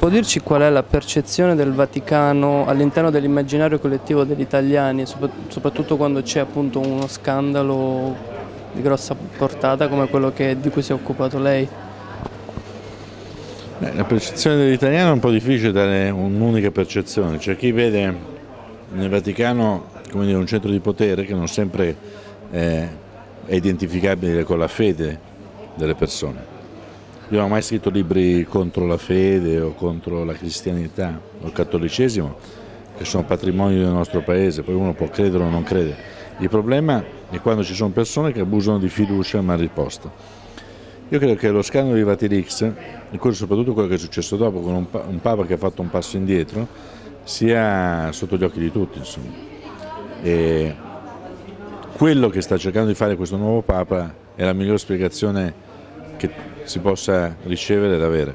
Può dirci qual è la percezione del Vaticano all'interno dell'immaginario collettivo degli italiani, soprattutto quando c'è appunto uno scandalo di grossa portata come quello che, di cui si è occupato lei? La percezione dell'italiano è un po' difficile dare un'unica percezione, c'è chi vede nel Vaticano dire, un centro di potere che non sempre è identificabile con la fede delle persone. Non ho mai scritto libri contro la fede o contro la cristianità o il cattolicesimo, che sono patrimonio del nostro paese, poi uno può credere o non credere. Il problema è quando ci sono persone che abusano di fiducia mal riposta. Io credo che lo scandalo di Vatilix, e soprattutto quello che è successo dopo, con un, Papa che ha fatto un passo indietro, sia sotto gli occhi di tutti. E quello che sta cercando di fare questo nuovo Papa è la migliore spiegazione che si possa ricevere ed avere.